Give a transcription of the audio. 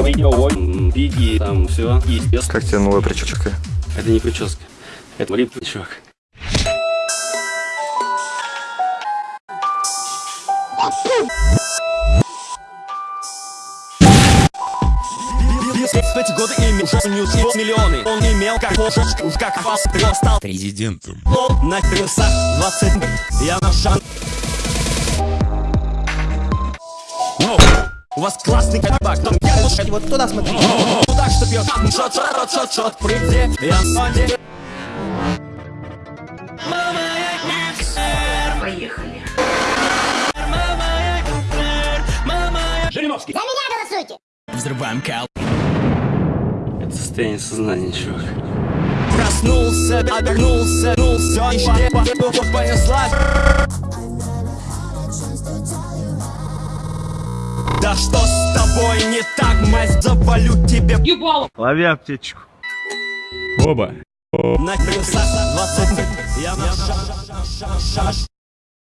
ой, м, биги, там все. Без- Как тебе новая прическа? Это не прическа. Это чувак. В эти годы имел ньюс миллионы Он имел как фошечку, как вас стал президентом. На крысах 20 Я на шаг У вас классный кабак, но я лучше вот туда смотри. Ну так, что пьешь шот, шот, шот, шот, шот, прыгни Я деле Поехали. Жириновский. Взрываем кал. Это состояние сознания, чувак. Проснулся, обернулся, нулся Еще понеслась Да что с тобой не так, мать, завалю тебе Лови аптечку. Оба. На крысах 20 Я на шаш, шаш, шаш, шаш